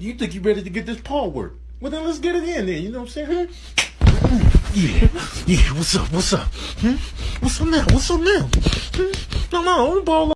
You think you're ready to get this paw work? Well, then let's get it in there. You know what I'm saying? Yeah, yeah. What's up? What's up? Hmm? What's up now? What's up now? Hmm? No, no, ball